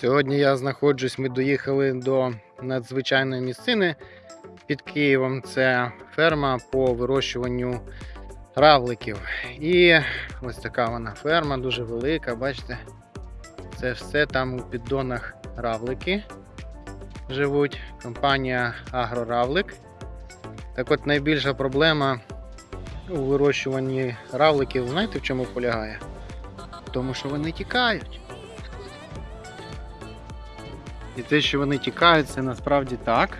Сьогодні я знаходжусь, ми доїхали до надзвичайної місцини під Києвом. Це ферма по вирощуванню равликів. І ось така вона ферма, дуже велика, бачите? Це все там у піддонах равлики живуть. Компанія Агроравлик. Так от найбільша проблема у вирощуванні равликів, знаєте в чому полягає? В тому, що вони тікають. І те, що вони тікають, це насправді так.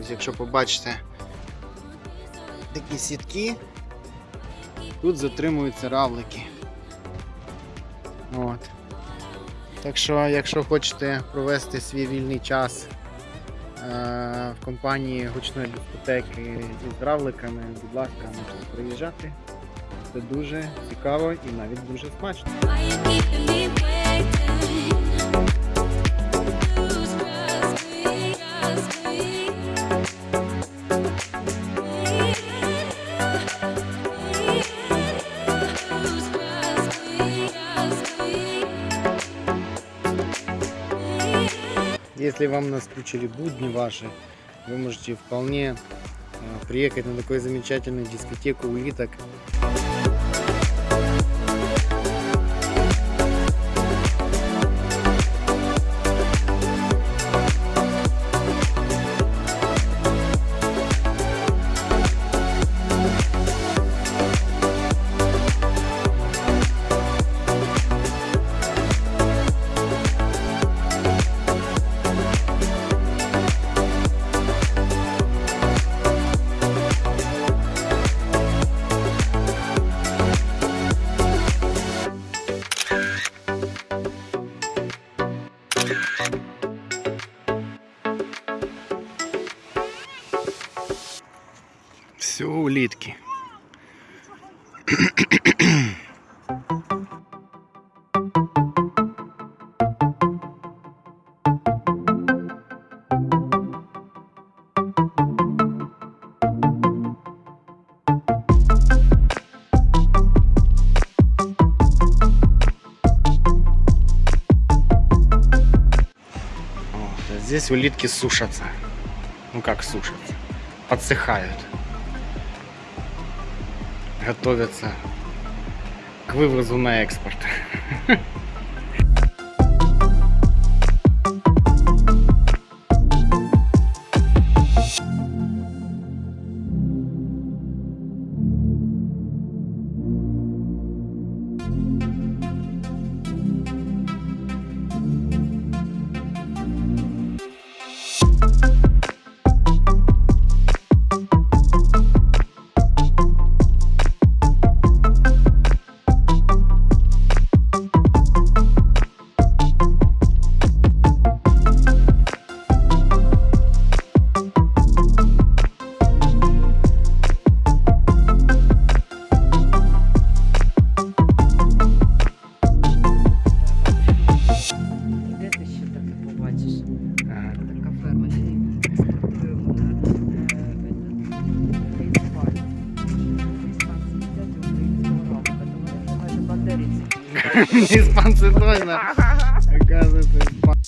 Ось якщо побачите такі сітки, тут затримуються равлики. От. Так що, якщо хочете провести свій вільний час е- в компанії гучної дискотеки із равликами, будь ласка, можете приїжджати. Це дуже цікаво і навіть дуже смачно. Если вам наскучили будни ваши, вы можете вполне э, приехать на такую замечательную дискотеку улиток. Все улитки. Здесь улитки сушатся. Ну как сушатся? Подсыхают. Готовятся к вывозу на экспорт. то вони вже майже бандерівці. Испанцы точно. Оказывается, испанцы.